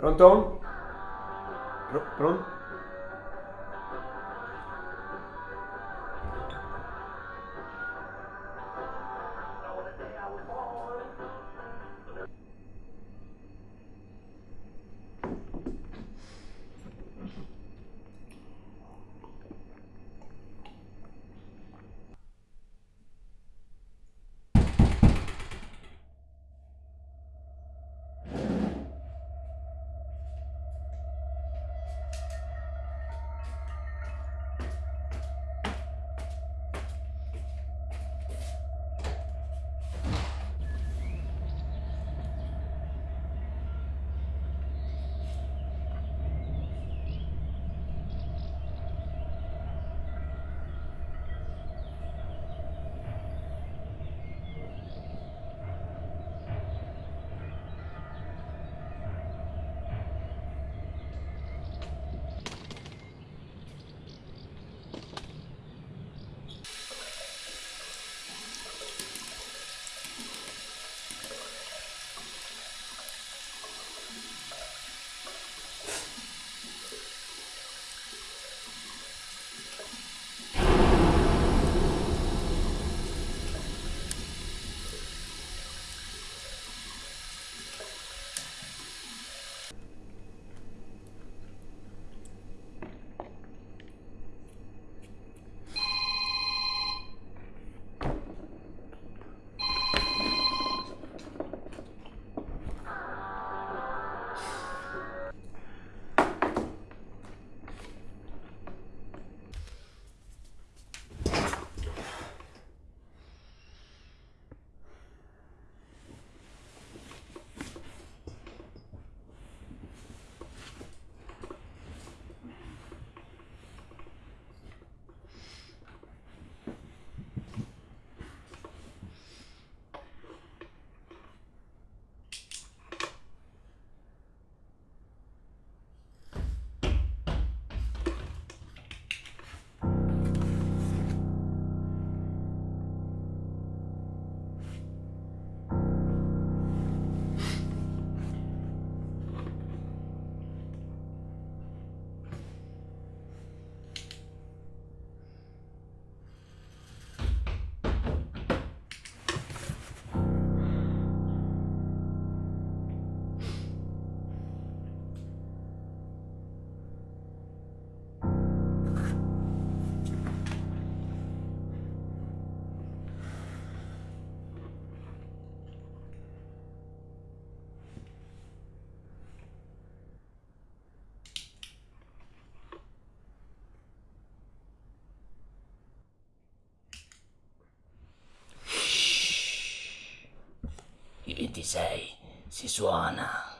Pronto? Pr pronto? I 26 si suona.